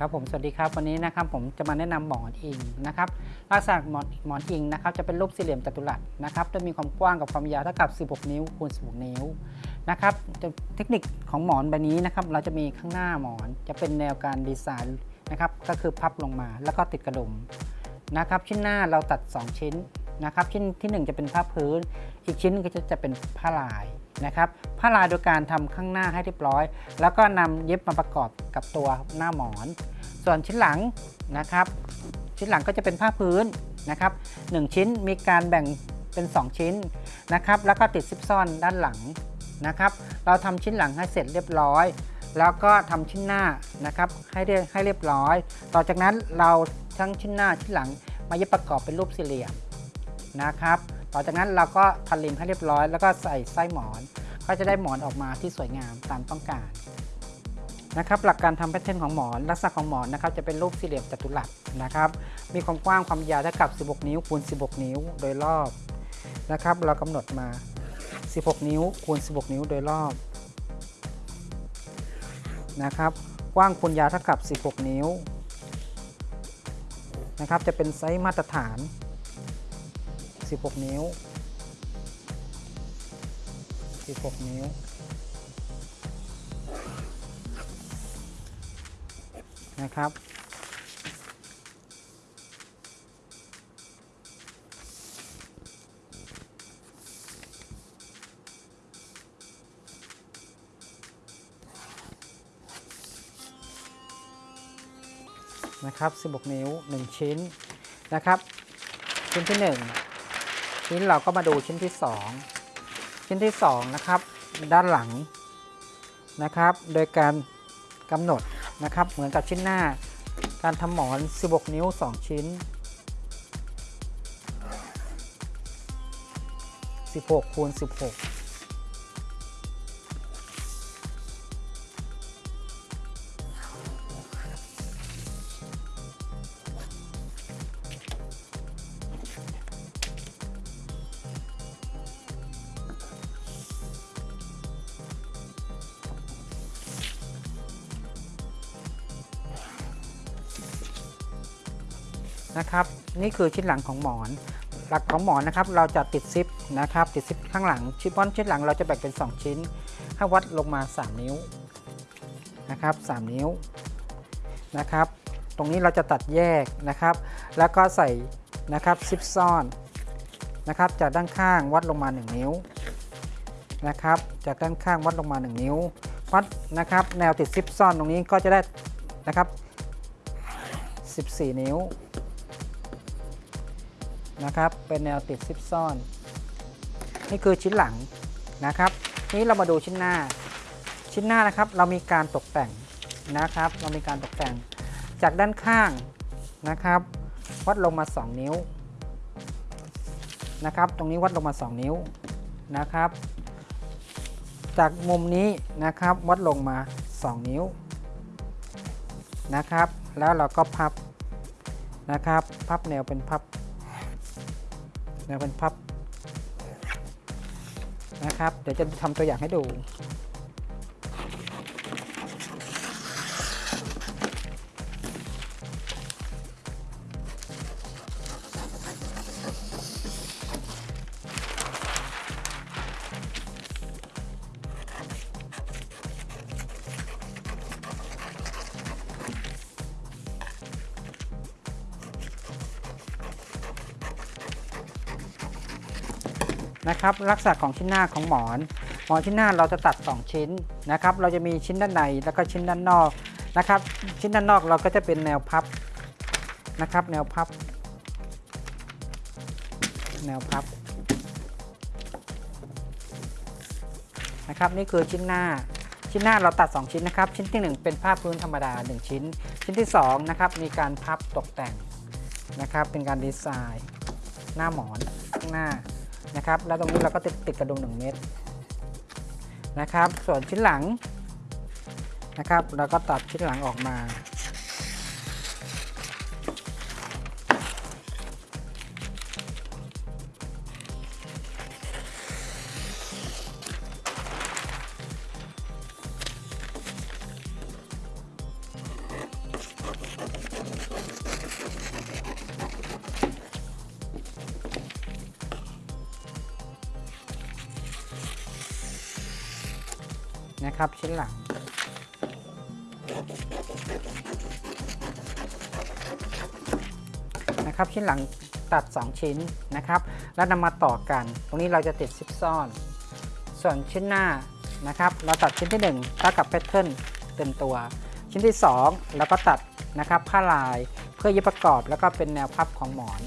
ครับผมสวัสดีครับวันนี้นะครับผมจะมาแนะนำหมอนอิงนะครับลักษณะหมอนหมอนอิงนะครับจะเป็นรูปสี่เหลี่ยมจัตุรัสนะครับจะมีความกว้างกับความยาวเท่ากับ 16 นิ้วคูณ 16 นิ้วนะครับเทคนิคของหมอนใบนี้นะครับเราจะมีข้างหน้าหมอนจะเป็นแนวการดีไซน์นะครับก็คือพับลงมาแล้วก็ติดกระดุมนะครับชิ้นหน้าเราตัด 2 ชิ้นนะครับชิ้นทีหนึ่1 จะเป็นผ้าพื้น อีกชิ้นก็จะจะเป็นผ้าลายนะครับผ้าลายโดยการทำข้างหน้าให้เรียบร้อย แล้วก็นำเย็บมาประกอบกับตัวหน้าหมอน ส่วนชิ้นหลังนะครับ ชิ้นหลังก็จะเป็นผ้าพื้นนะครับหชิ้นมีการแบ่งเป็น 2 ชิ้นนะครับ แล้วก็ติดซิปซ่อนด้านหลังนะครับ เราทำชิ้นหลังให้เสร็จเรียบร้อย แล้วก็ทำชิ้นหน้านะครับให้เรียให้เรียบร้อย ต่อจากนั้นเราทั้งชิ้นหน้าชิ้นหลังมาเย็บประกอบเป็นรูปสี่เหลี่ยมนะครับ ต่อจากนั้นเราก็พันริมให้เรียบร้อย แล้วก็ใส่ไส้หมอน ก็จะได้หมอนออกมาที่สวยงามตามต้องการ นะครับหลักการทำ pattern ของหมอน ลักษณะของหมอนนะครับจะเป็นรูปสี่เหลี่ยมจัตุรัสนะครับมีความกว้างความยาวเท่ากับ 16 นิ้วคูณ 16 นิ้วโดยรอบนะครับ เรากำหนดมา 16 นิ้วคูณ 16 นิ้วโดยรอบนะครับกว้างคูณยาวเท่ากับ 16 นิ้วนะครับจะเป็นไซส์มาตรฐาน 16 นิ้ว 16 นิ้ว นะครับ นะครับ 16 นิ้ว 1 ชิ้นนะครับ ชิ้นที่ 1 ชิ้นเราก็มาดูชิ้นที่ 2 ชิ้นที่ 2 นะครับ ด้านหลังนะครับ โดยการกำหนด นะครับ เหมือนกับชิ้นหน้า การทำหมอน 16 นิ้ว 2 ชิ้น 16คูณ16 นะครับ นี่คือชิ้นหลังของหมอน หลักของหมอนนะครับ เราจะติดซิปนะครับ ติดซิปข้างหลัง ชิปปอนชิ้นหลังเราจะแบ่งเป็น 2 ชิ้น ให้วัดลงมา 3 นิ้วนะครับ 3 นิ้วนะครับ ตรงนี้เราจะตัดแยกนะครับ แล้วก็ใส่นะครับซิปซ่อนนะครับ จากด้านข้างวัดลงมา 1 นิ้วนะครับ จากด้านข้างวัดลงมา 1 นิ้ว วัดนะครับ แนวติดซิปซ่อนตรงนี้ก็จะได้นะครับ 14 นิ้ว นะครับ เป็นแนวติดซิปซ่อน นี่คือชิ้นหลังนะครับ นี้เรามาดูชิ้นหน้า ชิ้นหน้านะครับเรามีการตกแต่งนะครับ เรามีการตกแต่งจากด้านข้างนะครับ วัดลงมา 2 นิ้วนะครับ ตรงนี้วัดลงมา 2 นิ้วนะครับ จากมุมนี้นะครับวัดลงมา 2 นิ้วนะครับ แล้วเราก็พับนะครับ พับแนวเป็นพับ นวเป็นพับนะครับ เดี๋ยวจะทำตัวอย่างให้ดู นะครับลักษณะของชิ้นหน้าของหมอน หมอนชิ้นหน้าเราจะตัด 2 ชิ้นนะครับเราจะมีชิ้นด้านในแล้วก็ชิ้นด้านนอกนะครับชิ้นด้านนอกเราก็จะเป็นแนวพับนะครับแนวพับ แนวพับนะครับนี่คือชิ้นหน้าชิ้นหน้าเราตัด 2 ชิ้นนะครับชิ้นที่ 1 เป็นผ้าพื้นธรรมดา 1 ชิ้น ชิ้นที่2นะครับมีการพับตกแต่งนะครับเป็นการดีไซน์ หน้าหมอนข้างหน้า นะครับแล้วตรงนี้เราก็ติดติดกระดุม1เม็ดนะครับ ส่วนชิ้นหลังนะครับ เราก็ตัดชิ้นหลังออกมา นะครับ ชิ้นหลัง นะครับชิ้นหลังตัด 2 ชิ้นนะครับ แล้วนำมาต่อกัน ตรงนี้เราจะติดซิปซ่อน ส่วนชิ้นหน้านะครับ เราตัดชิ้นที่1เท่ากับแพทเทิร์นเต็มตัว ชิ้นที่ 2 แล้วก็ตัดนะครับผ้าลายเพื่อยึดประกอบแล้วก็เป็นแนวพับของหมอน